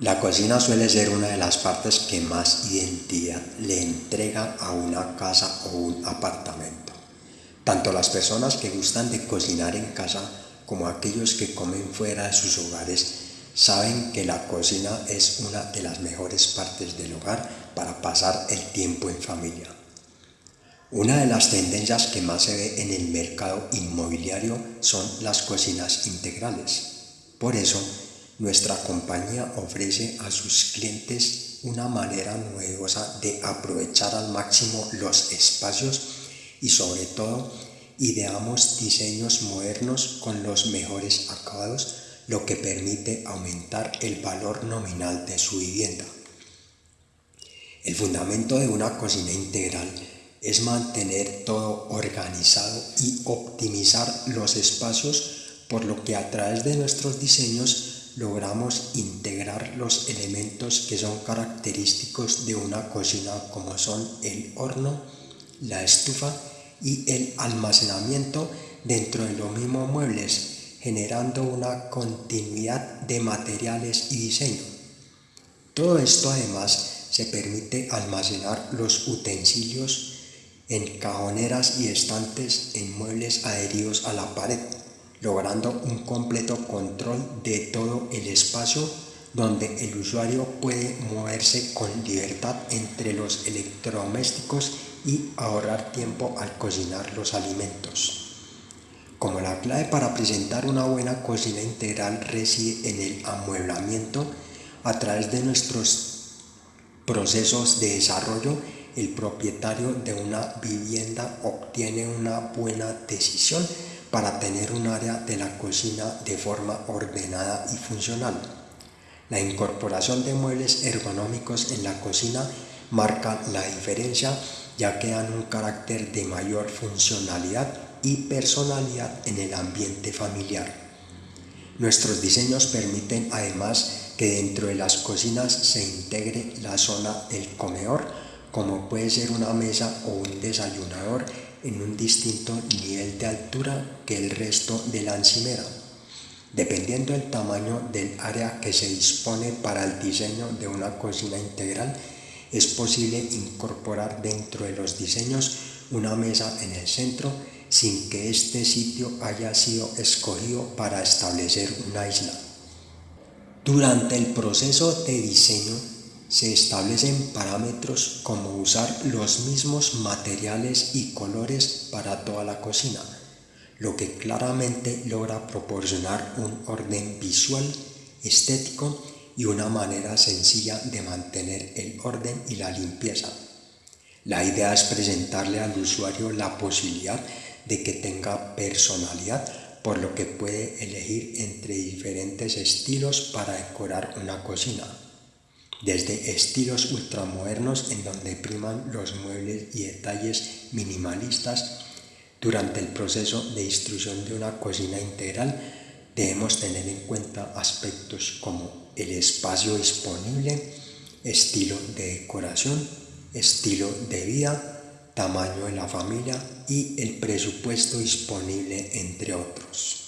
La cocina suele ser una de las partes que más identidad le entrega a una casa o un apartamento. Tanto las personas que gustan de cocinar en casa como aquellos que comen fuera de sus hogares saben que la cocina es una de las mejores partes del hogar para pasar el tiempo en familia. Una de las tendencias que más se ve en el mercado inmobiliario son las cocinas integrales. Por eso, nuestra compañía ofrece a sus clientes una manera novedosa de aprovechar al máximo los espacios y sobre todo ideamos diseños modernos con los mejores acabados, lo que permite aumentar el valor nominal de su vivienda. El fundamento de una cocina integral es mantener todo organizado y optimizar los espacios, por lo que a través de nuestros diseños logramos integrar los elementos que son característicos de una cocina como son el horno, la estufa y el almacenamiento dentro de los mismos muebles, generando una continuidad de materiales y diseño. Todo esto además se permite almacenar los utensilios en cajoneras y estantes en muebles adheridos a la pared logrando un completo control de todo el espacio donde el usuario puede moverse con libertad entre los electrodomésticos y ahorrar tiempo al cocinar los alimentos. Como la clave para presentar una buena cocina integral reside en el amueblamiento, a través de nuestros procesos de desarrollo, el propietario de una vivienda obtiene una buena decisión para tener un área de la cocina de forma ordenada y funcional. La incorporación de muebles ergonómicos en la cocina marca la diferencia ya que dan un carácter de mayor funcionalidad y personalidad en el ambiente familiar. Nuestros diseños permiten además que dentro de las cocinas se integre la zona del comedor, como puede ser una mesa o un desayunador en un distinto nivel de altura que el resto de la encimera. Dependiendo del tamaño del área que se dispone para el diseño de una cocina integral, es posible incorporar dentro de los diseños una mesa en el centro sin que este sitio haya sido escogido para establecer una isla. Durante el proceso de diseño se establecen parámetros como usar los mismos materiales y colores para toda la cocina, lo que claramente logra proporcionar un orden visual, estético y una manera sencilla de mantener el orden y la limpieza. La idea es presentarle al usuario la posibilidad de que tenga personalidad, por lo que puede elegir entre diferentes estilos para decorar una cocina desde estilos ultramodernos en donde priman los muebles y detalles minimalistas. Durante el proceso de instrucción de una cocina integral debemos tener en cuenta aspectos como el espacio disponible, estilo de decoración, estilo de vida, tamaño de la familia y el presupuesto disponible, entre otros.